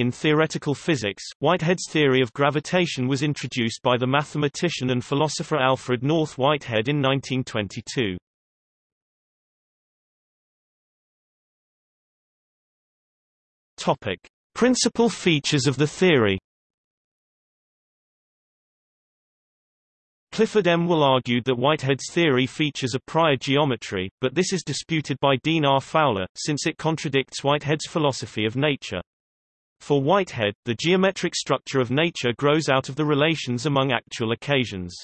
In theoretical physics, Whitehead's theory of gravitation was introduced by the mathematician and philosopher Alfred North Whitehead in 1922. Topic: Principal features of the theory. Clifford M. Will argued that Whitehead's theory features a prior geometry, but this is disputed by Dean R. Fowler, since it contradicts Whitehead's philosophy of nature. For Whitehead, the geometric structure of nature grows out of the relations among actual occasions.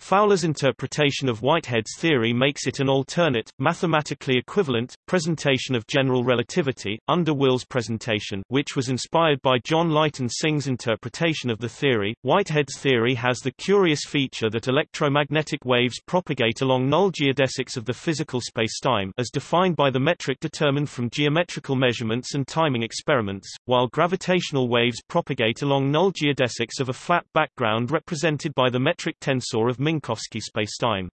Fowler's interpretation of Whitehead's theory makes it an alternate, mathematically equivalent, presentation of general relativity, under Will's presentation which was inspired by John Lighton Synge's interpretation of the theory. Whitehead's theory has the curious feature that electromagnetic waves propagate along null geodesics of the physical spacetime as defined by the metric determined from geometrical measurements and timing experiments, while gravitational waves propagate along null geodesics of a flat background represented by the metric tensor of Minkowski spacetime.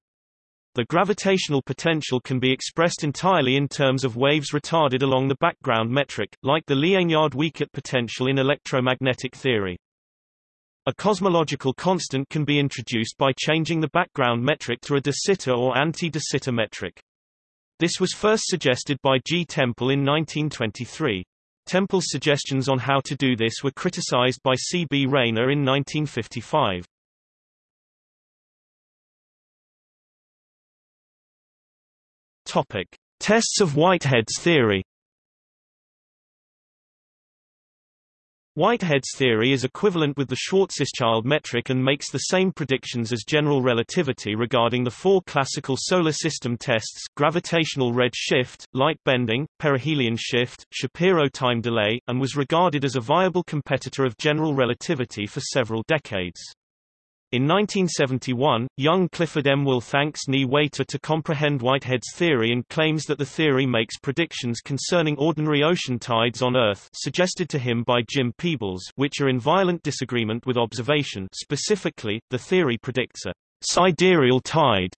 The gravitational potential can be expressed entirely in terms of waves retarded along the background metric, like the Liénard-Wiechert potential in electromagnetic theory. A cosmological constant can be introduced by changing the background metric to a de Sitter or anti-de Sitter metric. This was first suggested by G. Temple in 1923. Temple's suggestions on how to do this were criticized by C. B. Rayner in 1955. Topic: Tests of Whitehead's theory. Whitehead's theory is equivalent with the Schwarzschild metric and makes the same predictions as general relativity regarding the four classical solar system tests gravitational red shift, light bending, perihelion shift, Shapiro time delay, and was regarded as a viable competitor of general relativity for several decades. In 1971, young Clifford M. Will thanks Nie Waiter to comprehend Whitehead's theory and claims that the theory makes predictions concerning ordinary ocean tides on Earth suggested to him by Jim Peebles which are in violent disagreement with observation specifically, the theory predicts a sidereal tide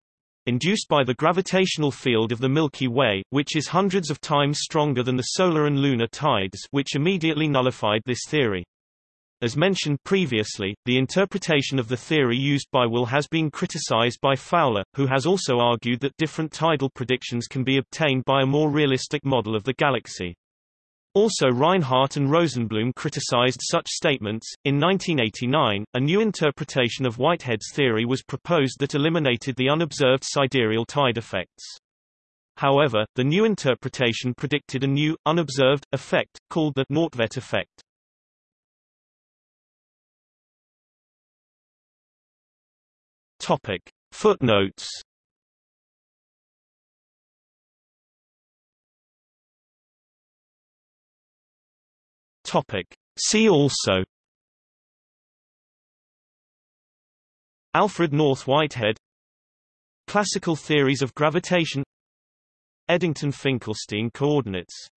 induced by the gravitational field of the Milky Way, which is hundreds of times stronger than the solar and lunar tides which immediately nullified this theory. As mentioned previously, the interpretation of the theory used by Will has been criticized by Fowler, who has also argued that different tidal predictions can be obtained by a more realistic model of the galaxy. Also Reinhardt and Rosenblum criticized such statements. In 1989, a new interpretation of Whitehead's theory was proposed that eliminated the unobserved sidereal tide effects. However, the new interpretation predicted a new, unobserved, effect, called the Nordtvedt effect. Topic. Footnotes. Topic. See also. Alfred North Whitehead. Classical theories of gravitation. Eddington-Finkelstein coordinates